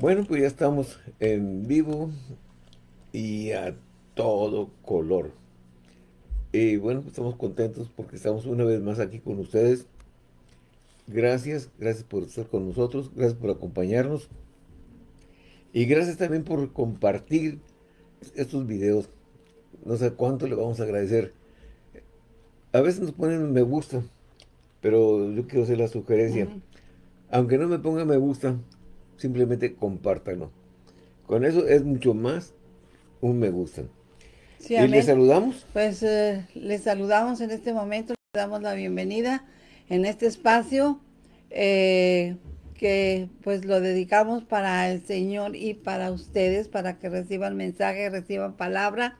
Bueno, pues ya estamos en vivo y a todo color. Y bueno, pues estamos contentos porque estamos una vez más aquí con ustedes. Gracias, gracias por estar con nosotros, gracias por acompañarnos. Y gracias también por compartir estos videos. No sé cuánto le vamos a agradecer. A veces nos ponen me gusta, pero yo quiero hacer la sugerencia. Aunque no me ponga me gusta, simplemente compártanlo. Con eso es mucho más un me gusta. ¿Y les saludamos? Pues eh, les saludamos en este momento, les damos la bienvenida en este espacio eh, que pues lo dedicamos para el Señor y para ustedes, para que reciban mensaje, reciban palabra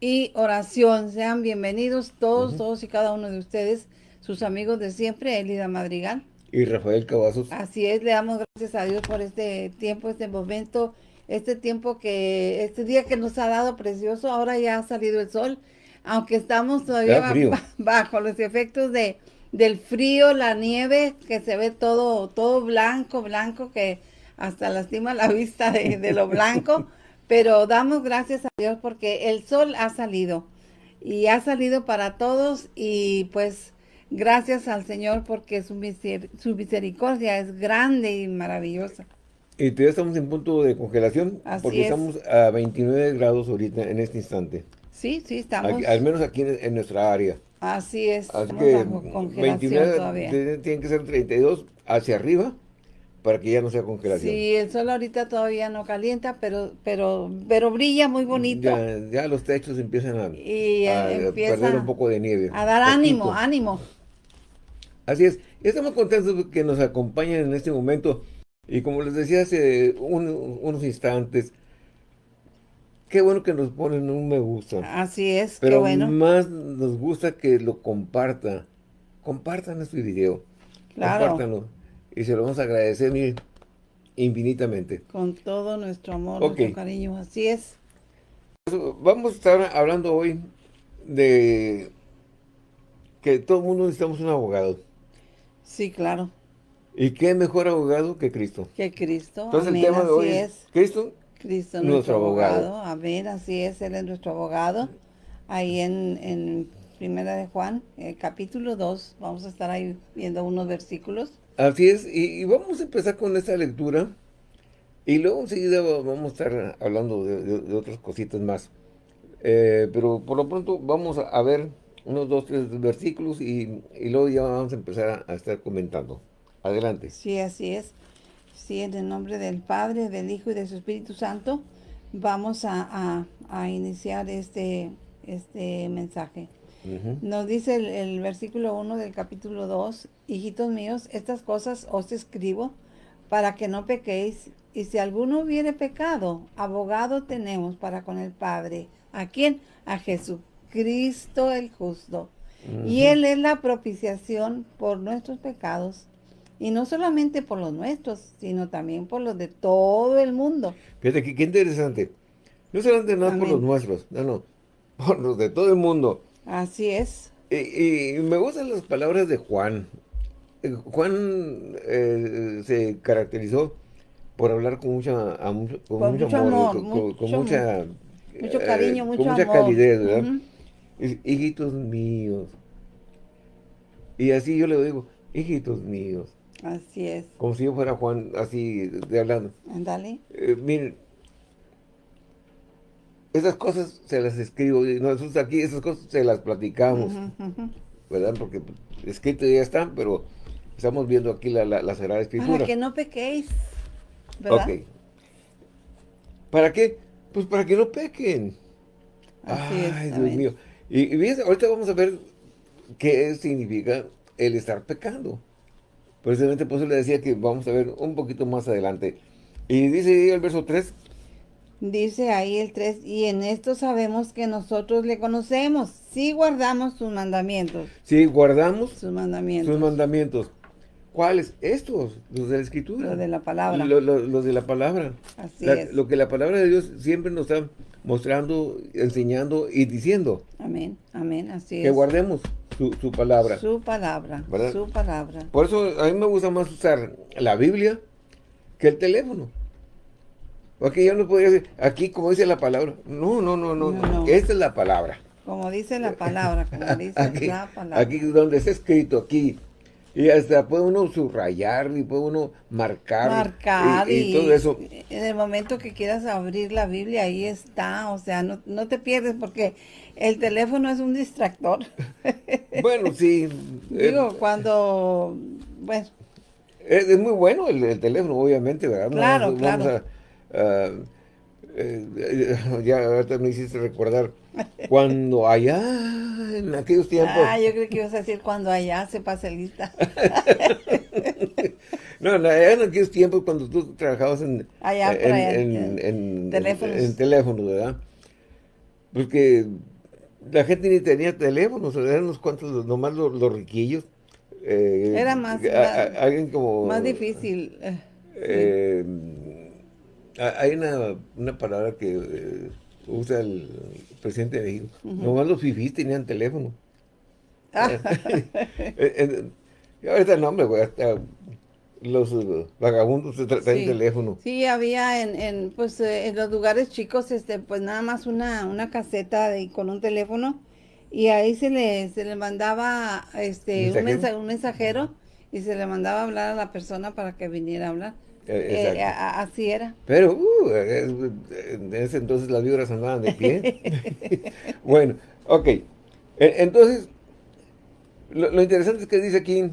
y oración. Sean bienvenidos todos, todos y cada uno de ustedes, sus amigos de siempre, Elida Madrigal. Y Rafael Cavazos. Así es, le damos gracias a Dios por este tiempo, este momento, este tiempo que, este día que nos ha dado precioso. Ahora ya ha salido el sol, aunque estamos todavía bajo los efectos de del frío, la nieve, que se ve todo, todo blanco, blanco, que hasta lastima la vista de, de lo blanco. pero damos gracias a Dios porque el sol ha salido y ha salido para todos y pues Gracias al Señor porque su, misericordia es grande y maravillosa. Y todavía estamos en punto de congelación porque estamos a 29 grados ahorita en este instante. Sí, sí, estamos. al menos aquí en, nuestra área. Así es. Así que 29 tienen que ser 32 hacia arriba para que ya no sea congelación. Sí, el sol ahorita todavía no calienta, pero pero pero brilla muy bonito. Ya, los techos empiezan a, perder un poco de nieve. A dar ánimo, ánimo. Así es, estamos contentos que nos acompañen en este momento. Y como les decía hace unos instantes, qué bueno que nos ponen un me gusta. Así es, Pero qué bueno. más nos gusta que lo comparta. Compartan este video. Claro. Compártanlo. Y se lo vamos a agradecer infinitamente. Con todo nuestro amor, nuestro cariño. Así es. Vamos a estar hablando hoy de que todo el mundo necesitamos un abogado. Sí, claro. ¿Y qué mejor abogado que Cristo? Que Cristo. Entonces el tema de hoy es, Cristo, Cristo nuestro, abogado. Amén, así es, Él es nuestro abogado. Ahí en, en Primera de Juan, el capítulo 2, vamos a estar ahí viendo unos versículos. Así es, y, vamos a empezar con esta lectura. Y luego enseguida vamos a estar hablando de, otras cositas más. Eh, pero por lo pronto vamos a ver unos dos, tres versículos y, luego ya vamos a empezar a, estar comentando. Adelante. Sí, así es. Sí, en el nombre del Padre, del Hijo y del Espíritu Santo, vamos a, iniciar este, este mensaje. Nos dice el, el versículo 1 del capítulo 2, Hijitos míos, estas cosas os escribo para que no pequéis, y si alguno hubiere pecado, abogado tenemos para con el Padre. ¿A quién? A Jesús Cristo el justo. Y Él es la propiciación por nuestros pecados. Y no solamente por los nuestros, sino también por los de todo el mundo. Fíjate, qué, qué interesante. No solamente nada por los nuestros, no, no, por los de todo el mundo. Así es. Y, me gustan las palabras de Juan. Eh, Juan eh, se caracterizó por hablar con mucha, con, mucho, amor, con, mucha, mucho cariño, eh, mucho con mucha calidez, ¿verdad? Hijitos míos. Y así yo le digo, hijitos míos. Así es. Como si yo fuera Juan, así de hablando. Ándale. Eh, miren, esas cosas se las escribo, nosotros aquí esas cosas se las platicamos, ¿verdad? Porque escrito ya están, pero estamos viendo aquí la, la, Sagrada Escritura. Para que no pequéis, ¿verdad? Ok. ¿Para qué? Pues para que no pequen. Así Ay, Dios mío. Y, ahorita vamos a ver qué significa el estar pecando. Precisamente por eso le decía que vamos a ver un poquito más adelante. Y dice ahí el verso 3. Dice ahí el 3, y en esto sabemos que nosotros le conocemos, si guardamos sus mandamientos. Si guardamos sus mandamientos. Sus mandamientos. ¿Cuáles? Estos, los de la Escritura. Los de la palabra. Los, de la palabra. Así es. Lo que la palabra de Dios siempre nos está mostrando, enseñando y diciendo. Amén, amén, así es. Que guardemos su, palabra. Su palabra, su palabra. Por eso a mí me gusta más usar la Biblia que el teléfono. Porque yo no podría decir, aquí como dice la palabra. No, no, no, no. no, Esta es la palabra. Como dice la palabra, como dice aquí, la palabra. Aquí donde está escrito, aquí. Y hasta puede uno subrayar y puede uno marcar. Marcar y, todo eso. En el momento que quieras abrir la Biblia, ahí está. O sea, no, no te pierdes porque el teléfono es un distractor. bueno, sí. Digo, cuando... Bueno. Es, muy bueno el, teléfono, obviamente, ¿verdad? Claro, claro. Eh, eh, ya ahorita me hiciste recordar cuando allá, en aquellos tiempos. Ah, yo creo que ibas a decir cuando allá se pase lista. no, en aquellos tiempos cuando tú trabajabas en, allá, en, en, teléfonos. en, teléfonos, ¿verdad? Porque la gente ni tenía teléfonos, eran unos cuantos, nomás los, riquillos. Eh, Era más, alguien como, más difícil. Eh, hay una, una palabra que eh, usa el presidente de México. Nomás los fifís tenían teléfono. Ah. ahorita el nombre, güey, hasta los vagabundos traen teléfono. Sí, había en, en, pues, eh, en los lugares chicos, este, pues nada más una, una caseta de, con un teléfono y ahí se le, se le mandaba este, un, un mensajero y se le mandaba a hablar a la persona para que viniera a hablar. Eh, eh, así era. Pero uh, en ese entonces las vibras andaban de pie. bueno, ok. E, entonces, lo, interesante es que dice aquí,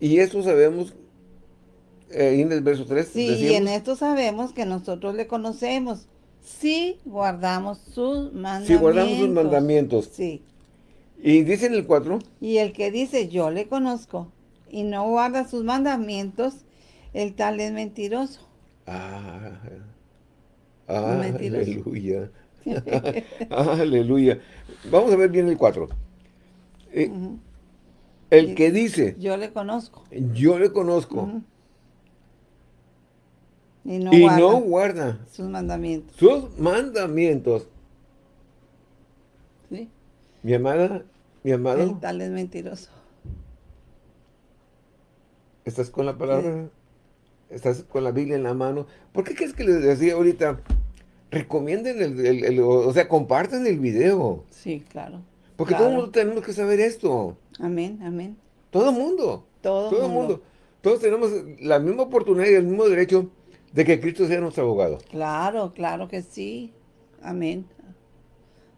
y esto sabemos, eh, en el verso 3. Sí, y en esto sabemos que nosotros le conocemos, si guardamos sus mandamientos. Si guardamos sus mandamientos. Sí. Y dice en el 4. Y el que dice, yo le conozco, y no guarda sus mandamientos, el tal es mentiroso. Ah, ah aleluya. aleluya. Vamos a ver bien el 4. Eh, el que dice... Yo le conozco. Yo le conozco. Y, no, guarda no guarda sus mandamientos. Sus mandamientos. ¿Sí? Mi amada, mi amado. El tal es mentiroso. ¿Estás con la palabra? Estás con la Biblia en la mano. ¿Por qué crees que les decía ahorita? Recomienden el, o sea, compartan el video. Sí, claro. Porque todo el mundo tenemos que saber esto. Amén, amén. Todo el mundo. Todo, todo el mundo. Todos tenemos la misma oportunidad y el mismo derecho de que Cristo sea nuestro abogado. Claro, claro que sí. Amén.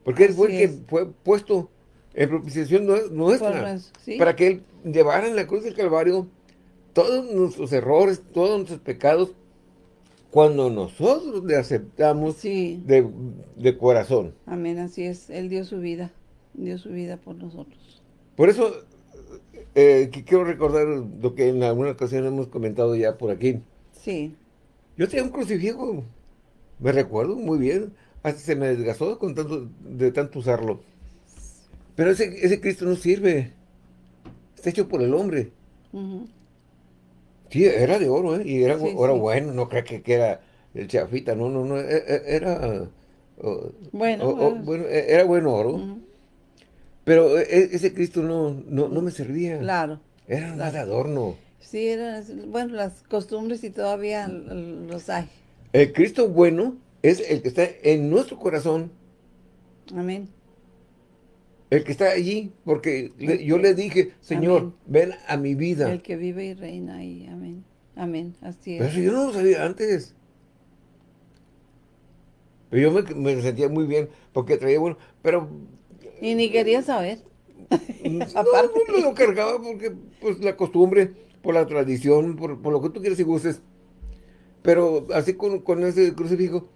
Porque Él fue el que fue puesto en propiciación nuestra. Para que Él llevara en la cruz del Calvario todos nuestros errores, todos nuestros pecados, cuando nosotros le aceptamos de, corazón. Amén, así es. Él dio su vida, dio su vida por nosotros. Por eso, eh, quiero recordar lo que en alguna ocasión hemos comentado ya por aquí. Sí. Yo tenía un crucifijo, me recuerdo muy bien, hasta se me desgastó con tanto, de tanto usarlo. Pero ese, ese Cristo no sirve, está hecho por el hombre. Sí, era de oro, ¿eh? Y era, bueno, no creo que, era el chafita, no, no, no, era... bueno, bueno, era buen oro. Pero ese Cristo no, no, me servía. Claro. Era nada de adorno. Sí, eran, bueno, las costumbres y todavía los hay. El Cristo bueno es el que está en nuestro corazón. Amén. El que está allí, porque yo le dije, Señor, ven a mi vida. El que vive y reina ahí, amén. Amén, así es. Pero yo no lo sabía antes. Pero yo me, sentía muy bien, porque traía bueno, pero... Y ni quería saber. Aparte. No, lo cargaba porque, pues, la costumbre, por la tradición, por, lo que tú quieres y gustes. Pero así con, con ese crucifijo,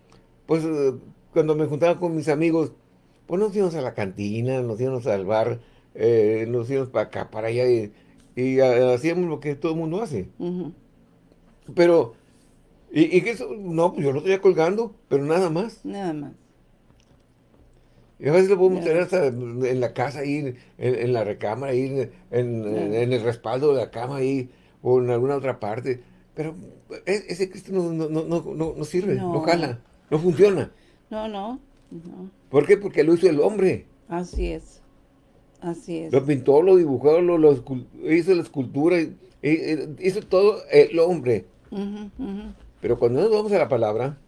pues, eh, cuando me juntaba con mis amigos, pues nos íbamos a la cantina, nos íbamos al bar, eh, nos íbamos para acá, para allá, y, hacíamos lo que todo el mundo hace. Pero, y, que eso, no, pues yo lo estoy colgando, pero nada más. Nada más. Y a veces lo podemos tener hasta en la casa, ahí, en, la recámara, ahí, en, el respaldo de la cama, ahí, o en alguna otra parte. Pero e, ese Cristo no, no, no, no sirve, no. jala, no funciona. No, no. ¿Por qué? Porque lo hizo el hombre. Así es. Así es. Lo pintó, lo dibujó, lo, hizo la escultura, hizo todo el hombre. Pero cuando nos vamos a la palabra,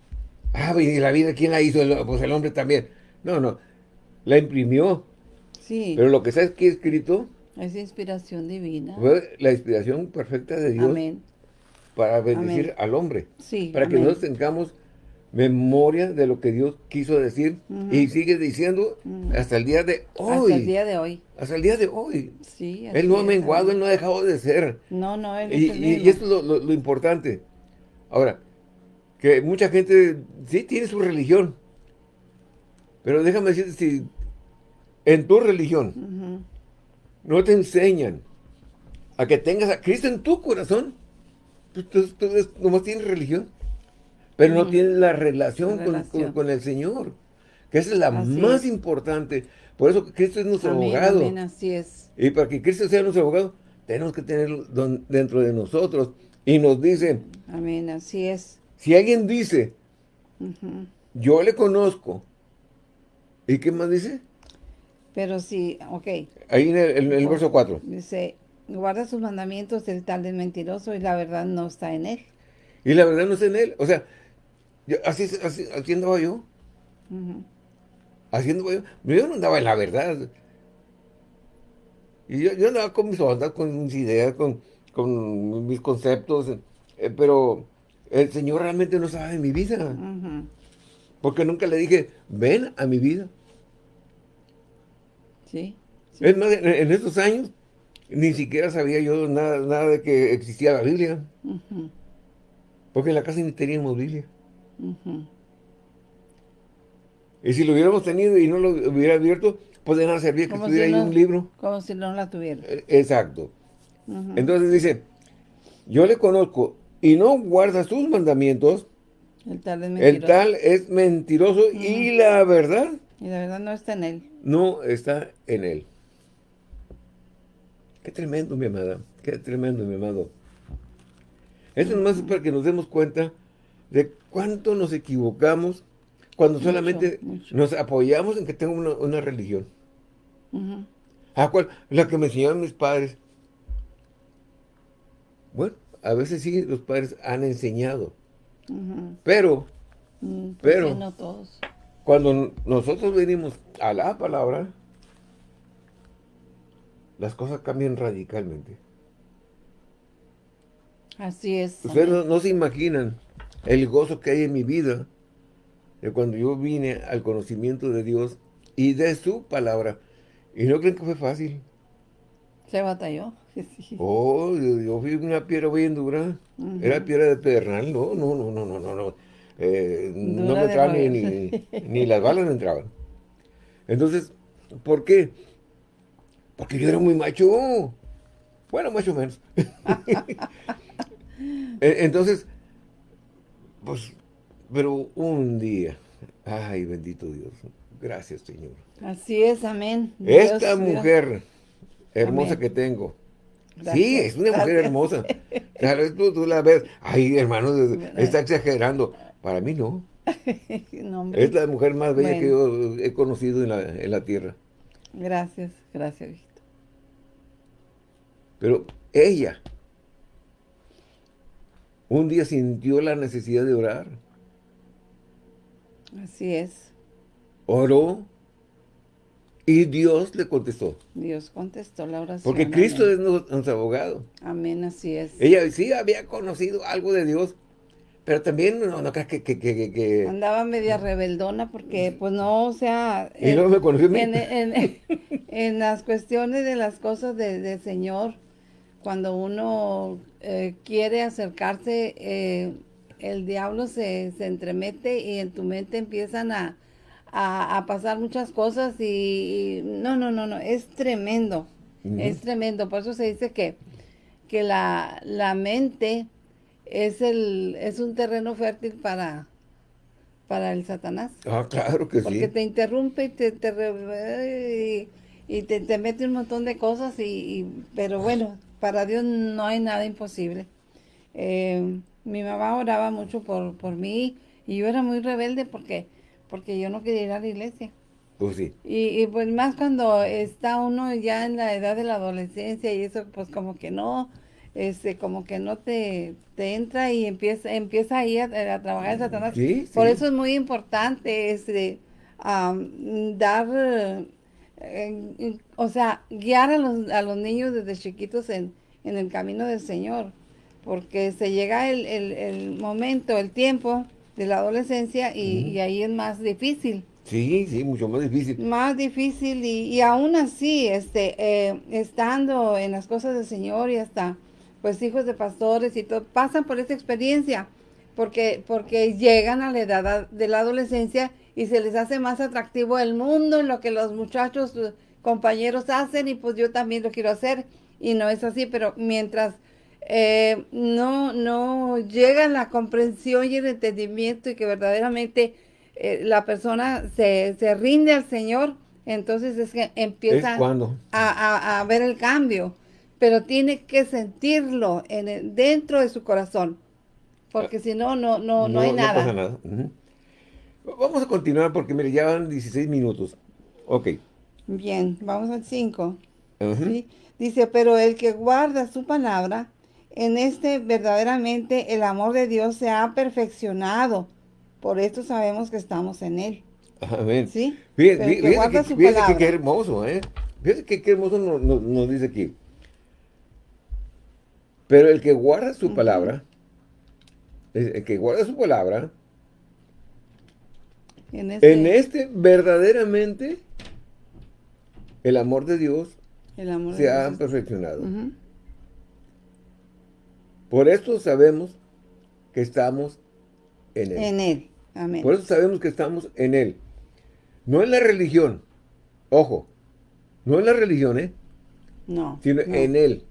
ah, y la vida, ¿quién la hizo? Pues el hombre también. No, no, la imprimió. Sí. Pero lo que está aquí escrito es inspiración divina. Fue la inspiración perfecta de Dios Amén. para bendecir al hombre. Sí, Para que amén. nosotros tengamos memoria de lo que Dios quiso decir y sigue diciendo hasta el día de hoy. Hasta el día de hoy. Hasta el día de hoy. Sí. Él no ha menguado. Él no ha dejado de ser. No, no, él Y, y- y esto es lo, lo- lo importante. Ahora, que mucha gente sí tiene su religión. Pero déjame decirte, si en tu religión no te enseñan a que tengas a Cristo en tu corazón, pues tú, tú eres- nomás tienes religión. Pero no tienes la relación, La con- relación. Con, con el Señor. Que esa es la Así más es. importante. Por eso Cristo es nuestro Amén, abogado. amén, así es. Y para que Cristo sea nuestro abogado, tenemos que tenerlo don- dentro de nosotros. Y nos dice, Amén, así es. si alguien dice, yo le conozco, ¿y qué más dice? Pero sí, ok, Ahí en el, en el verso 4. dice, guarda sus mandamientos, el tal es mentiroso y la verdad no está en él. Y la verdad no es en él. O sea, yo- así, así, así andaba yo. Haciendo yo. Yo no andaba en la verdad. Y yo, yo andaba con mis ondas, con mis ideas, con, con mis conceptos. eh, pero el Señor realmente no sabe de mi vida. Porque nunca le dije, ven a mi vida. Sí, sí. Es más, en, en estos años ni siquiera sabía yo nada, nada de que existía la Biblia. Porque en la casa ni teníamos Biblia. Y si lo hubiéramos tenido y no lo hubiera abierto, pues de nada servía que estuviera si ahí no- un libro. Como si no la tuviera. Eh, Exacto. Entonces dice, yo le conozco y no guarda sus mandamientos, El tal es el mentiroso. tal es mentiroso y la verdad Y la verdad no está en él. no está en él. Qué tremendo, mi amada. Qué tremendo, mi amado. Esto nomás es para que nos demos cuenta de cuánto nos equivocamos cuando Mucho, solamente mucho. nos apoyamos en que tengo una, una religión. ¿A cuál? La que me enseñaron mis padres. Bueno, a veces sí los padres han enseñado, pero Mm, pues Pero- no todos. cuando nosotros venimos a la palabra, las cosas cambian radicalmente. Así es. Ustedes no se imaginan el gozo que hay en mi vida de cuando yo vine al conocimiento de Dios y de su palabra. Y no creen que fue fácil. Se batalló. Sí. Oh, yo, yo fui una piedra bien dura. Era piedra de pedernal. No, no, no, no, no, no. no. Eh, no me entraban ni, ni, ni las balas me entraban. Entonces, ¿por qué? Porque yo era muy macho. Bueno, más o menos. E- Entonces, pues, pero un día, ay, bendito Dios, gracias Señor. Así es, amén. Esta Dios, mujer hermosa Amén. que tengo, sí, es una mujer hermosa. Claro, tú, tú la ves, ay, hermano, está exagerando. Para mí no, es la mujer más bella que yo he conocido en la, en la tierra. Gracias, gracias, viejito. Pero ella, un día sintió la necesidad de orar. Así es. Oró y Dios le contestó. Dios contestó la oración. Porque Cristo amén. es nu- nuestro abogado. Amén, así es. Ella sí había conocido algo de Dios, pero también no, no creas que... que, que, que- que- Andaba media rebeldona porque, pues no, o sea... Y en- luego me conoció en, en- en las cuestiones de las cosas de- del Señor, cuando uno eh, quiere acercarse, eh, el diablo se, se entremete y en tu mente empiezan a, a- a pasar muchas cosas y, y no, no, no, no, es tremendo, es tremendo. Por eso se dice que, que la, la mente es, el, es un terreno fértil para, para el Satanás. Ah, claro que Porque sí. te interrumpe y te, te y, y te, te mete un montón de cosas, y, y- pero bueno, para Dios no hay nada imposible. Eh, mi mamá oraba mucho por, por mí y yo era muy rebelde porque, porque yo no quería ir a la iglesia. Pues sí. Y, y, pues más cuando está uno ya en la edad de la adolescencia y eso pues como que no, este, como que no te, te entra y empieza, empieza ahí a, a trabajar en Satanás. Sí, Por sí. eso es muy importante este, dar, eh, o sea, guiar a los, a los niños desde chiquitos en, en el camino del Señor. Porque se llega el, el- el momento, el tiempo de la adolescencia y, y ahí es más difícil Sí, sí, mucho más difícil. más difícil y, y aún así, este, eh, estando en las cosas del Señor y hasta, pues, hijos de pastores y todo, pasan por esta experiencia, porque, porque llegan a la edad de la adolescencia y se les hace más atractivo el mundo, lo que los muchachos, eh, compañeros hacen y pues yo también lo quiero hacer y no es así, pero mientras eh, no, no llega la comprensión y el entendimiento y que verdaderamente eh, la persona se, se rinde al Señor, entonces es que empieza a, a- a ver el cambio, pero tiene que sentirlo en el- dentro de su corazón, porque si no, no, no, no, hay nada. pasa nada. Ujú. Vamos a continuar porque, mire, ya van 16 minutos. Ok. Bien, vamos al 5. Ujú. ¿sí? Dice, pero el que guarda su palabra, en este verdaderamente el amor de Dios se ha perfeccionado. Por esto sabemos que estamos en él. Amén. ¿Sí? Fíjate, Pero fí- que que, hermoso, ¿eh? Fíjate que qué hermoso nos, nos- nos dice aquí. Pero el que guarda su palabra, el que guarda su palabra, En este, en este verdaderamente el amor de Dios el amor de se ha Dios. perfeccionado. Por esto sabemos que estamos en Él. En él. Amén. Por eso sabemos que estamos en Él. No en la religión. Ojo. No en la religión, ¿eh? no. Sino no. en Él.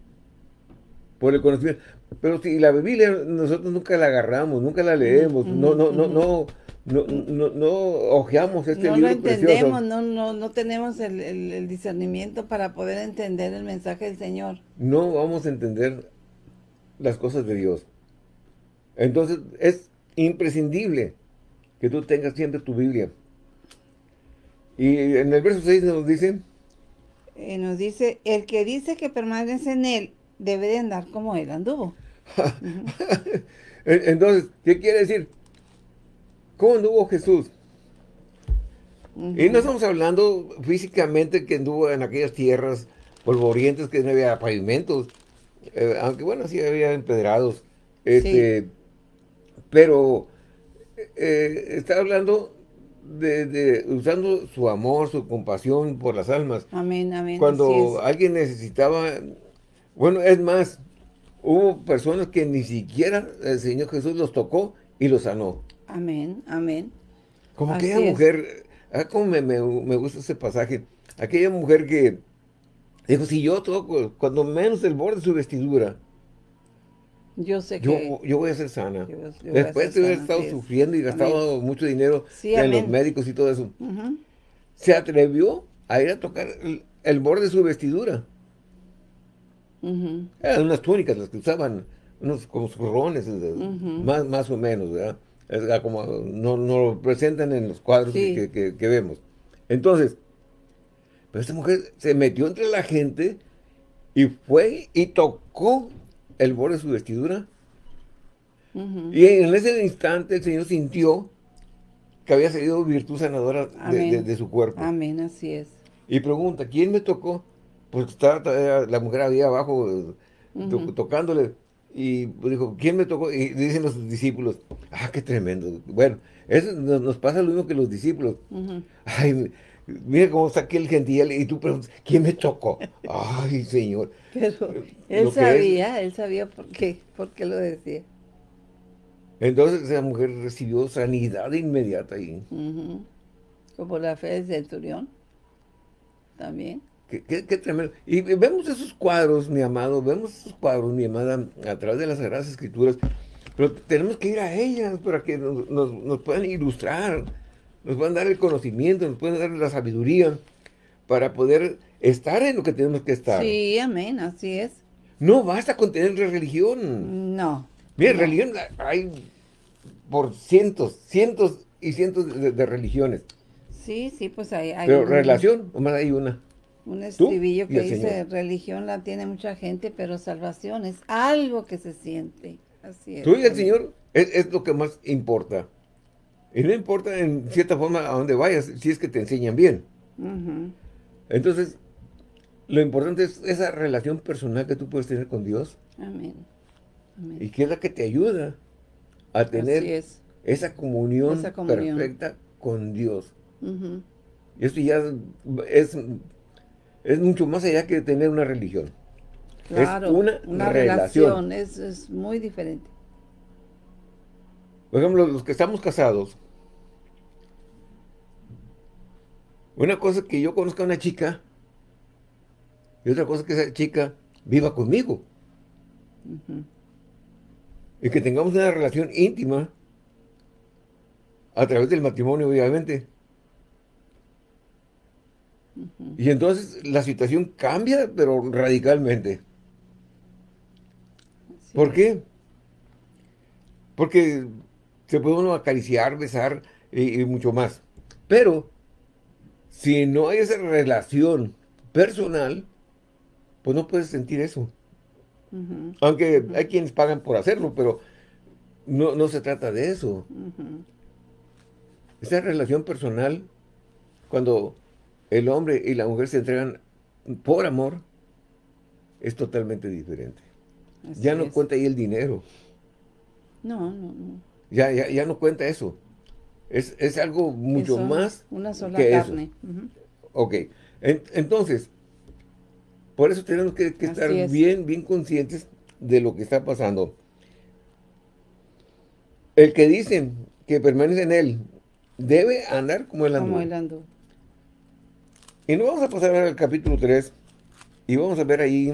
Por el conocimiento. Pero si la Biblia nosotros nunca la agarramos, nunca la leemos, no, no, no, no, no, no ojeamos este no lo libro entendemos, precioso. no, no, no tenemos el, el- el discernimiento para poder entender el mensaje del Señor. No vamos a entender las cosas de Dios. Entonces es imprescindible que tú tengas siempre tu Biblia. Y en el verso 6 nos dice, Eh, nos dice, el que dice que permanece en él, debe de andar como él anduvo. En- Entonces, ¿qué quiere decir? ¿Cómo anduvo Jesús? Y no estamos hablando físicamente que anduvo en aquellas tierras polvorientas que no había pavimentos, eh, aunque bueno, sí había empedrados. Este, Pero eh, está hablando de, de usando su amor, su compasión por las almas. Amén, amén. Cuando alguien necesitaba, bueno, es más, hubo personas que ni siquiera el Señor Jesús los tocó y los sanó. Amén, amén. Como Así aquella es. mujer, ah, como me, me- me gusta ese pasaje, aquella mujer que dijo, si yo toco, cuando menos el borde de su vestidura, Yo sé yo, que... yo voy a ser sana. yo- yo Después de haber estado sufriendo y gastado mucho dinero Sí, en los médicos y todo eso, se atrevió a ir a tocar el, el borde de su vestidura. Eran unas túnicas las que usaban, unos como Ujú. más, más o menos, ¿verdad? Es como no, no lo presentan en los cuadros Sí. que, que- que vemos. Entonces, pero esta mujer se metió entre la gente y fue y tocó el borde de su vestidura. Y en ese instante el Señor sintió que había salido virtud sanadora de, Amén. de- de su cuerpo. Amén, así es. Y pregunta, ¿quién me tocó? Pues estaba todavía la mujer ahí abajo eh, to- tocándole. Y dijo, ¿quién me tocó? Y dicen los discípulos, ah, qué tremendo. Bueno, eso nos, nos pasa lo mismo que los discípulos. Ay, mira cómo está aquí el gentil y tú preguntas, ¿quién me tocó? Ay, Señor. Pero él es- sabía, él sabía por qué, por qué lo decía. Entonces esa mujer recibió sanidad inmediata ahí. Como la fe del centurión. También. Qué, qué- qué tremendo. Y vemos esos cuadros, mi amado, vemos esos cuadros, mi amada, a través de las Sagradas Escrituras, pero tenemos que ir a ellas para que nos, nos- nos puedan ilustrar, nos puedan dar el conocimiento, nos puedan dar la sabiduría para poder estar en lo que tenemos que estar. Sí, amén, así es. No basta con tener religión. No. Mira, no. religión hay por cientos, cientos y cientos de, de religiones, Sí, sí, pues hay, hay pero relación, nomás hay una. Un estribillo que dice, religión la tiene mucha gente, pero salvación es algo que se siente. Así es. Tú y el Señor es, lo que más importa. Y no importa en cierta forma a dónde vayas, si es que te enseñan bien. Entonces, lo importante es esa relación personal que tú puedes tener con Dios. Amén. Y que es la que te ayuda a tener esa comunión, perfecta con Dios. Y esto ya es, es mucho más allá que tener una religión. Claro, es una, relación. es, es muy diferente. Por ejemplo, los que estamos casados, una cosa es que yo conozca a una chica y otra cosa es que esa chica viva conmigo. Y que tengamos una relación íntima a través del matrimonio, obviamente. Y entonces la situación cambia, pero radicalmente. ¿Por qué? Porque se puede uno acariciar, besar y, mucho más. Pero, si no hay esa relación personal, pues no puedes sentir eso. Aunque hay quienes pagan por hacerlo, pero no, no se trata de eso. Esa relación personal, cuando el hombre y la mujer se entregan por amor, es totalmente diferente. ya no cuenta ahí el dinero. No, no, no. Ya, ya, ya no cuenta eso. Es, es algo mucho más Una sola carne. Ok. entonces, por eso tenemos que, estar bien, bien conscientes de lo que está pasando. El que dice que permanece en él, debe andar como él andó. Como andó. Y nos vamos a pasar al capítulo 3 y vamos a ver ahí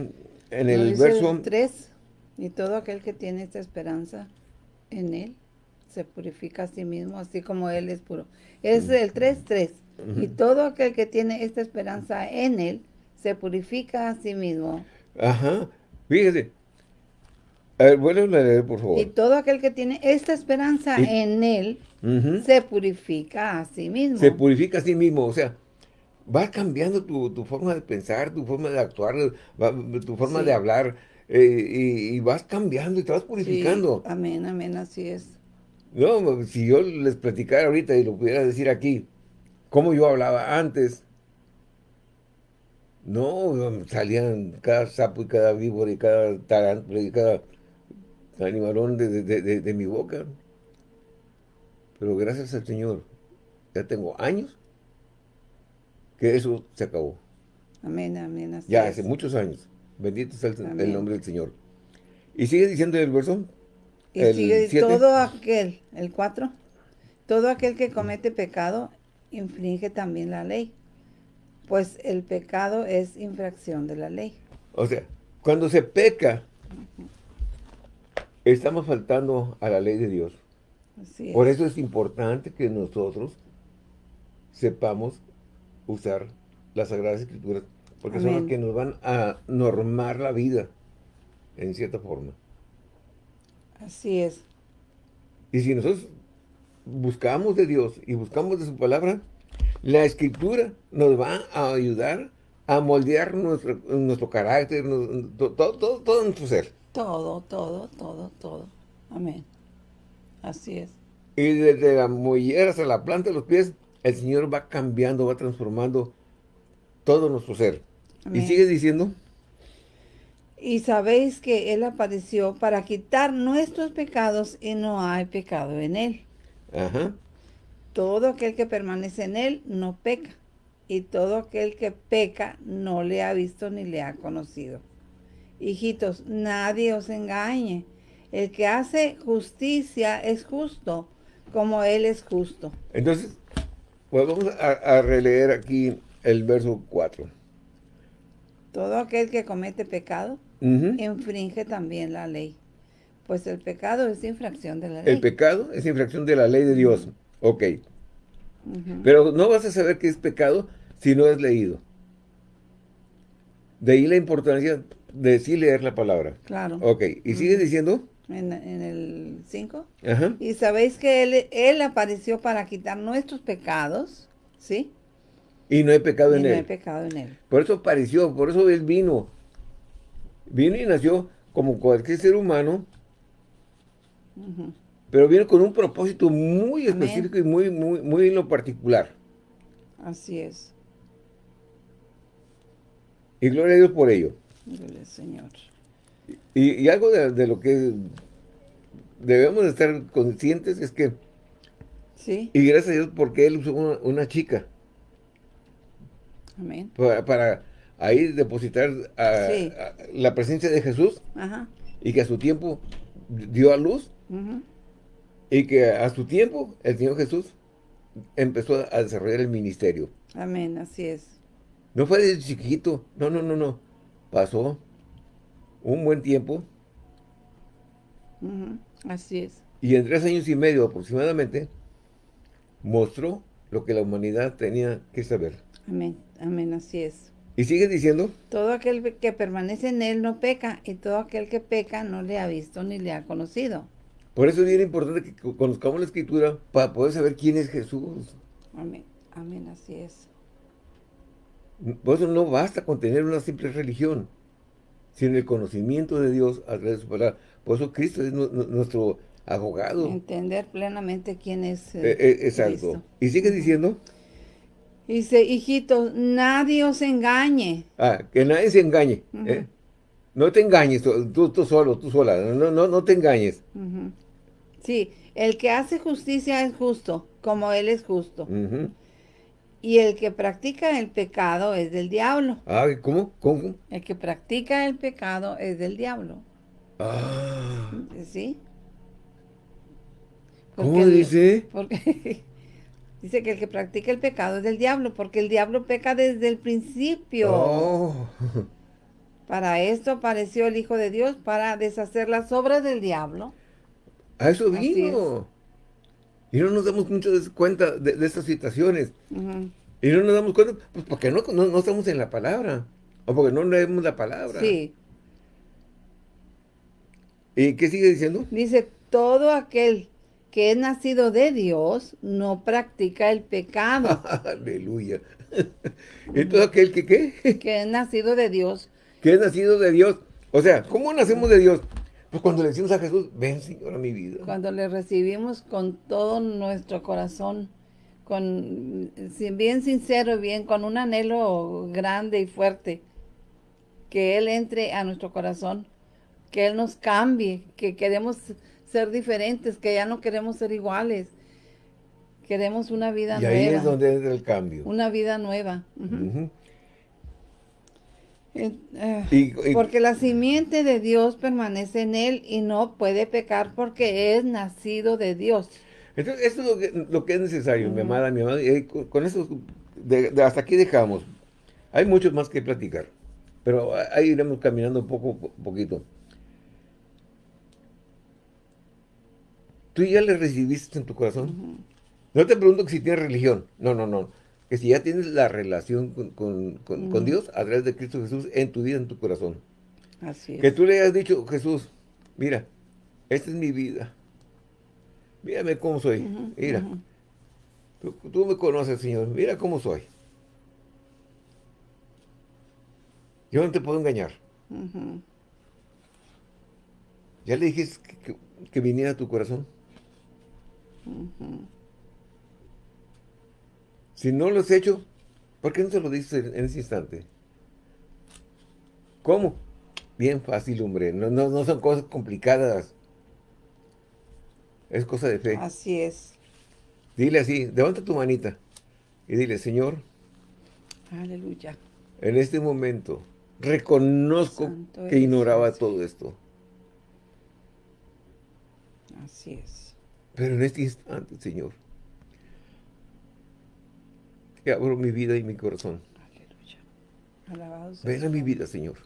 en el verso... 3, y todo aquel que tiene esta esperanza en él se purifica a sí mismo, así como él es puro. Es mm. el 3, 3. Y todo aquel que tiene esta esperanza en él se purifica a sí mismo. Ajá, fíjese. A ver, a leer, por favor. Y todo aquel que tiene esta esperanza en él se purifica a sí mismo. Se purifica a sí mismo, o sea, va cambiando tu, forma de pensar, tu forma de actuar, tu forma de hablar, eh, y, vas cambiando y te vas purificando. amén, amén, así es. No, si yo les platicara ahorita y lo pudiera decir aquí, cómo yo hablaba antes, no, salían cada sapo y cada víbora y cada tarántula y cada animalón de, de mi boca. Pero gracias al Señor, ya tengo años que eso se acabó. Amén, amén. ya hace muchos años. Bendito sea el, nombre del Señor. Y sigue diciendo el verso. Y sigue todo aquel, el 4, todo aquel que comete pecado infringe también la ley, pues el pecado es infracción de la ley. O sea, cuando se peca, estamos faltando a la ley de Dios. Por eso es importante que nosotros sepamos usar las Sagradas Escrituras, porque son las que nos van a normar la vida, en cierta forma. Así es. Y si nosotros buscamos de Dios y buscamos de su palabra, la Escritura nos va a ayudar a moldear nuestro, nuestro carácter, todo, todo, todo nuestro ser. Todo, todo, todo, todo. Amén. Así es. Y desde la mollera hasta la planta de los pies, el Señor va cambiando, va transformando todo nuestro ser. Y sigue diciendo. Y sabéis que Él apareció para quitar nuestros pecados y no hay pecado en Él. Ajá. Todo aquel que permanece en Él no peca. Y todo aquel que peca no le ha visto ni le ha conocido. Hijitos, nadie os engañe. El que hace justicia es justo, como Él es justo. Entonces, pues vamos a, releer aquí el verso 4. Todo aquel que comete pecado infringe también la ley. Pues el pecado es infracción de la ley. El pecado es infracción de la ley de Dios. Ok. Pero no vas a saber qué es pecado si no es leído. De ahí la importancia de sí leer la palabra. Claro. Ok. ¿Y sigue diciendo? En, el 5. Y sabéis que él, él apareció para quitar nuestros pecados, ¿sí? Y no hay pecado en no él. hay pecado en él. Por eso apareció, por eso él vino. Vino y nació como cualquier ser humano, pero vino con un propósito muy específico y muy, muy, muy en lo particular. Así es. Y gloria a Dios por ello. Gloria al Señor. Y, y algo de, de lo que debemos de estar conscientes es que, Sí. y gracias a Dios porque Él usó una, una chica Amén. para, para ahí depositar a- Sí. a la presencia de Jesús Ajá. y que a su tiempo dio a luz Ujú. y que a su tiempo el Señor Jesús empezó a desarrollar el ministerio. Amén, así es. No fue desde chiquito, no, no, no, no. Pasó un buen tiempo. Así es. y en tres años y medio aproximadamente mostró lo que la humanidad tenía que saber. Amén. Amén, así es. Y sigue diciendo, Todo aquel que permanece en él no peca, y todo aquel que peca no le ha visto ni le ha conocido. por eso es bien importante que co- conozcamos la escritura para poder saber quién es Jesús. Amén. Amén, así es. Por eso no basta con tener una simple religión, sino el conocimiento de Dios a través de su palabra. Por eso Cristo es nu- nu- nuestro abogado. Entender plenamente quién es Eh, eh, eh, exacto. Cristo. Y sigue diciendo, Dice, hijitos, nadie os engañe. ah, que nadie se engañe. ¿eh? No te engañes, tú, tú solo, tú sola, no, no, no te engañes. Ujú. Sí, el que hace justicia es justo, como él es justo. Y el que practica el pecado es del diablo. Ah, ¿cómo? ¿Cómo? El que practica el pecado es del diablo. Ah, ¿Sí? ¿Cómo el- dice? Porque dice que el que practica el pecado es del diablo, porque el diablo peca desde el principio. Oh. Para esto apareció el Hijo de Dios, para deshacer las obras del diablo. A eso vino. Y no nos damos mucho de- cuenta de, de estas situaciones. Y no nos damos cuenta, pues porque no, no, no estamos en la palabra. O porque no leemos la palabra. Sí, ¿Y qué sigue diciendo? dice, todo aquel que es nacido de Dios no practica el pecado. Aleluya. y todo aquel que, ¿qué? que es nacido de Dios. que es nacido de Dios. O sea, ¿cómo nacemos de Dios? Pues cuando le decimos a Jesús, ven Señor a mi vida. Cuando le recibimos con todo nuestro corazón, con bien sincero, bien con un anhelo grande y fuerte, que Él entre a nuestro corazón, que Él nos cambie, que queremos ser diferentes, que ya no queremos ser iguales, queremos una vida Y ahí nueva, es donde entra el cambio. una vida nueva. Eh, eh, Y- y- porque la simiente de Dios permanece en él y no puede pecar porque es nacido de Dios. Entonces, esto es lo que, lo que es necesario, mi amada, mi. Y ahí con, con eso, de- de hasta aquí dejamos. Hay mucho más que platicar. Pero ahí iremos caminando poco po- poquito. ¿Tú ya le recibiste en tu corazón? No te pregunto que si tienes religión. No, no, no. Que si ya tienes la relación con, con- con- con Dios a través de Cristo Jesús en tu vida, en tu corazón. Así es. Que tú le hayas dicho, Jesús, mira, esta es mi vida. Mírame cómo soy. Mira. Tú, tú me conoces, Señor. Mira cómo soy. Yo no te puedo engañar. ¿Ya le dijiste que, que- que viniera a tu corazón? Si no lo has hecho, ¿por qué no te lo dices en, ese instante? ¿Cómo? Bien fácil, hombre. No, no, no son cosas complicadas. Es cosa de fe. Así es. Dile así, levanta tu manita y dile, Señor, Aleluya. en este momento reconozco Santo que ignoraba todo esto. Así es. Pero en este instante, Señor, que abro mi vida y mi corazón. Aleluya. Alabado sea Ven a mi vida, Señor.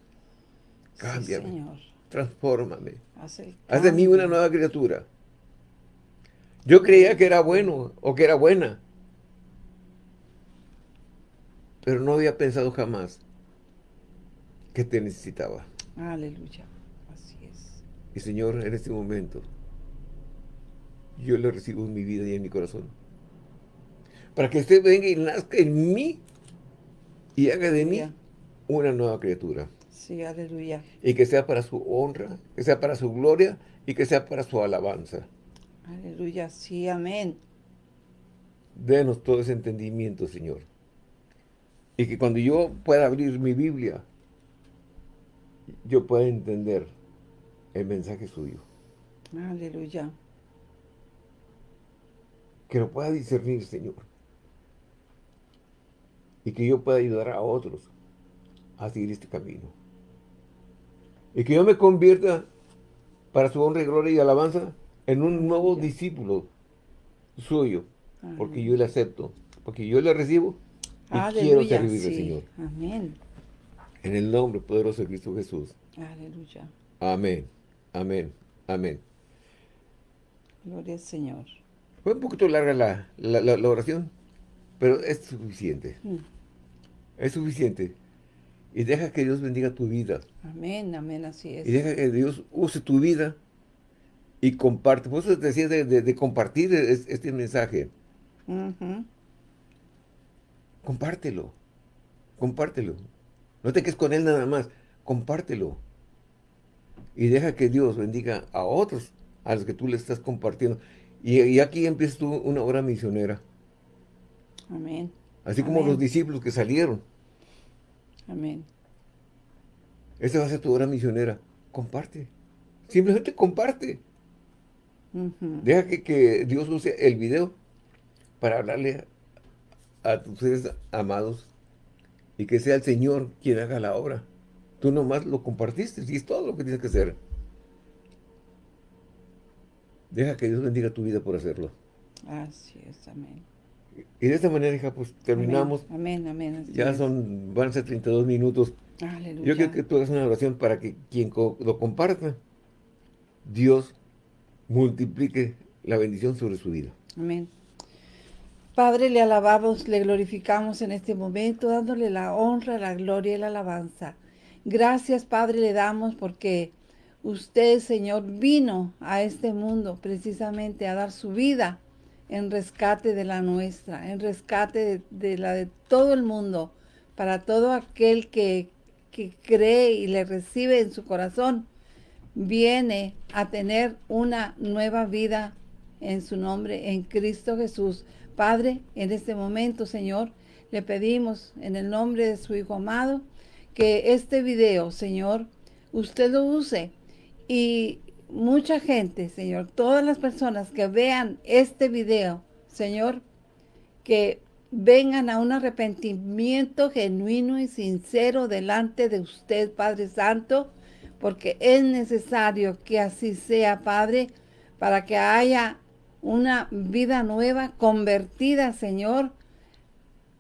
Sí, Cámbiame, Señor. transfórmame. Haz, de mí una nueva criatura. Yo creía que era bueno o que era buena. Pero no había pensado jamás que te necesitaba. Aleluya. Así es. Y Señor, en este momento, yo le recibo en mi vida y en mi corazón. Para que usted venga y nazca en mí y haga de mí una nueva criatura. Sí, aleluya. Y que sea para su honra, que sea para su gloria y que sea para su alabanza. Aleluya, sí, amén. Denos todo ese entendimiento, Señor. Y que cuando yo pueda abrir mi Biblia, yo pueda entender el mensaje suyo. Aleluya. Que lo pueda discernir, Señor. Y que yo pueda ayudar a otros a seguir este camino. Y que yo me convierta para su honra y gloria y alabanza en un nuevo discípulo suyo. Porque yo le acepto. Porque yo le recibo y quiero servir al Señor. Amén. En el nombre poderoso de Cristo Jesús. Aleluya. Amén. Amén. Amén. Gloria al Señor. Fue un poquito larga la, la, oración, pero es suficiente. Mm. Es suficiente. Y deja que Dios bendiga tu vida. Amén, amén, así es. Y deja que Dios use tu vida y comparte. Por eso te decía de, compartir este mensaje. Compártelo. Compártelo. No te quedes con él nada más. Compártelo. Y deja que Dios bendiga a otros a los que tú le estás compartiendo. Y, aquí empieza tú una obra misionera. Amén. Así como los discípulos que salieron. Amén. Esta va a ser tu obra misionera. Comparte. Simplemente comparte. Deja que, que, Dios use el video para hablarle a tus seres amados y que sea el Señor quien haga la obra. Tú nomás lo compartiste y es todo lo que tienes que hacer. Deja que Dios bendiga tu vida por hacerlo. Así es, amén. Y de esta manera, hija, pues terminamos. Amén, amén. ya son, van a ser 32 minutos. Aleluya. Yo quiero que tú hagas una oración para que quien lo comparta, Dios multiplique la bendición sobre su vida. Amén. Padre, le alabamos, le glorificamos en este momento, dándole la honra, la gloria y la alabanza. Gracias, Padre, le damos porque usted, Señor, vino a este mundo precisamente a dar su vida en rescate de la nuestra, en rescate de, la de todo el mundo, para todo aquel que, que cree y le recibe en su corazón, viene a tener una nueva vida en su nombre, en Cristo Jesús. Padre, en este momento, Señor, le pedimos en el nombre de su Hijo amado, que este video, Señor, usted lo use y mucha gente, Señor, todas las personas que vean este video, Señor, que vengan a un arrepentimiento genuino y sincero delante de usted, Padre Santo, porque es necesario que así sea, Padre, para que haya una vida nueva, convertida, Señor,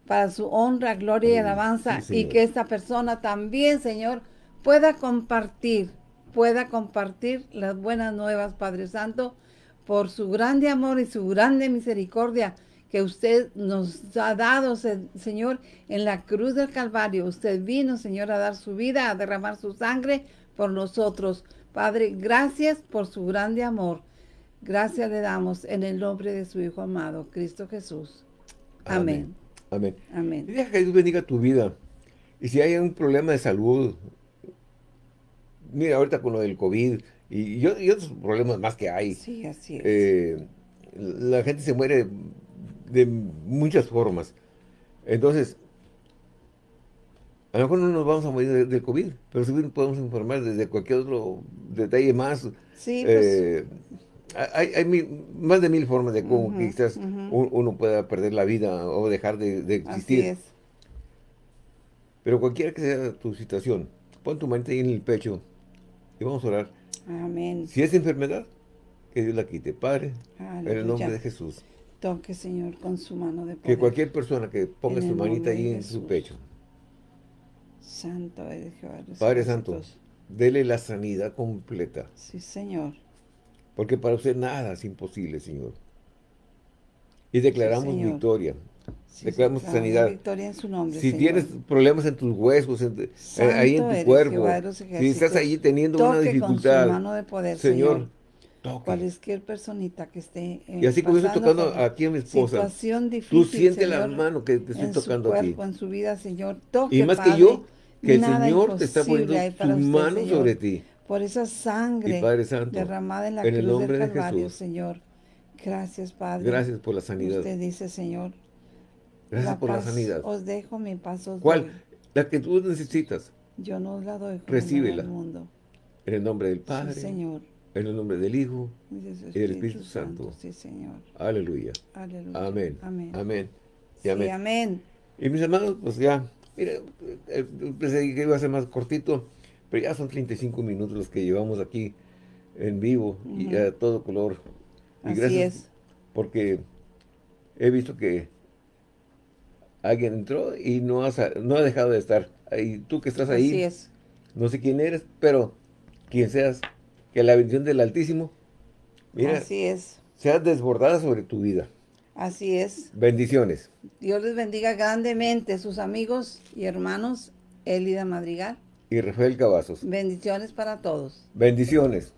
para su honra, gloria y alabanza, y que esta persona también, Señor, pueda compartir, pueda compartir las buenas nuevas, Padre Santo, por su grande amor y su grande misericordia que usted nos ha dado, Señor, en la cruz del Calvario. Usted vino, Señor, a dar su vida, a derramar su sangre por nosotros. Padre, gracias por su grande amor. Gracias le damos en el nombre de su Hijo amado, Cristo Jesús. Amén. Amén. Amén. Y deja que Dios bendiga tu vida. Y si hay un problema de salud, mira, ahorita con lo del COVID y, otros problemas más que hay. Sí, así es. Eh, la gente se muere de muchas formas. Entonces, a lo mejor no nos vamos a morir del COVID, pero sí podemos informar desde cualquier otro detalle más. Sí, pues, eh, hay, más de mil formas de cómo quizás uno pueda perder la vida o dejar de, existir. Así es. Pero cualquiera que sea tu situación, pon tu mente ahí en el pecho y vamos a orar. Amén. Si es enfermedad, que Dios la quite. Padre, en el nombre de Jesús. Toque, Señor, con su mano de poder. Que cualquier persona que ponga su manita ahí en su pecho. Santo es Jehová. Padre Santo, dele la sanidad completa. Sí, Señor. Porque para usted nada es imposible, Señor. Y declaramos victoria. Declaramos sanidad. Victoria en su nombre, si tienes problemas en tus huesos, eh, ahí en tu cuerpo, si estás ahí teniendo una dificultad, de poder, Señor, Toque. Cualquier personita que esté eh, Y así como estoy tocando aquí a mi esposa, situación difícil, Tú sientes la Señor, mano que te estoy en su tocando cuerpo, en su vida, Señor. Toque, Y más que Padre. yo, que el Señor te está poniendo su usted, mano Señor. sobre ti. Por esa sangre Santo, derramada en la en el cruz nombre del de Calvario, Jesús. Señor. Gracias, Padre. Gracias por la sanidad. Usted dice, Señor, Gracias por la sanidad. Os dejo mi paz. os ¿Cuál? doy. La que tú necesitas. Yo no os la doy Recíbela. el mundo. En el nombre del Sí, Padre, Señor. en el nombre del Hijo. Y de su y del Espíritu Santo. Sí, Señor. Aleluya. Aleluya. Amén. Amén. Amén. Y Sí, amén. Y mis hermanos, pues ya, mira, eh, pensé que iba a ser más cortito, pero ya son 35 minutos los que llevamos aquí en vivo y Ujú. a todo color. Y Así gracias es. porque he visto que alguien entró y no, has- no ha dejado de estar. Y tú que estás ahí, Así es. no sé quién eres, pero quien seas, que la bendición del Altísimo, mira, Así es. sea desbordada sobre tu vida. Así es. Bendiciones. Dios les bendiga grandemente, sus amigos y hermanos, Elida Madrigal. Y Rafael Cavazos. Bendiciones para todos. Bendiciones.